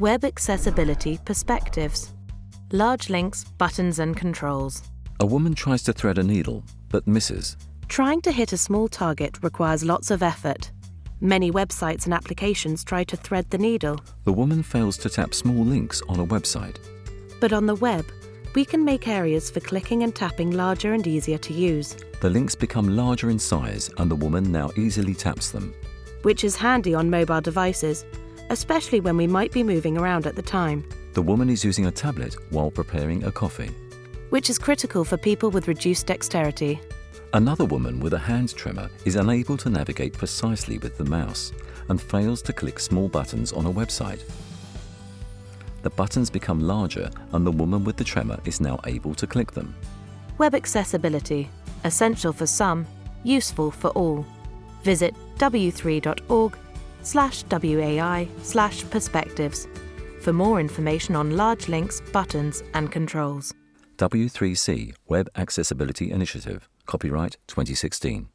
Web Accessibility Perspectives Large links, buttons and controls. A woman tries to thread a needle, but misses. Trying to hit a small target requires lots of effort. Many websites and applications try to thread the needle. The woman fails to tap small links on a website. But on the web, we can make areas for clicking and tapping larger and easier to use. The links become larger in size and the woman now easily taps them. Which is handy on mobile devices, especially when we might be moving around at the time. The woman is using a tablet while preparing a coffee. Which is critical for people with reduced dexterity. Another woman with a hand tremor is unable to navigate precisely with the mouse and fails to click small buttons on a website. The buttons become larger and the woman with the tremor is now able to click them. Web accessibility, essential for some, useful for all. Visit w3.org slash WAI slash perspectives for more information on large links, buttons and controls. W3C Web Accessibility Initiative, copyright 2016.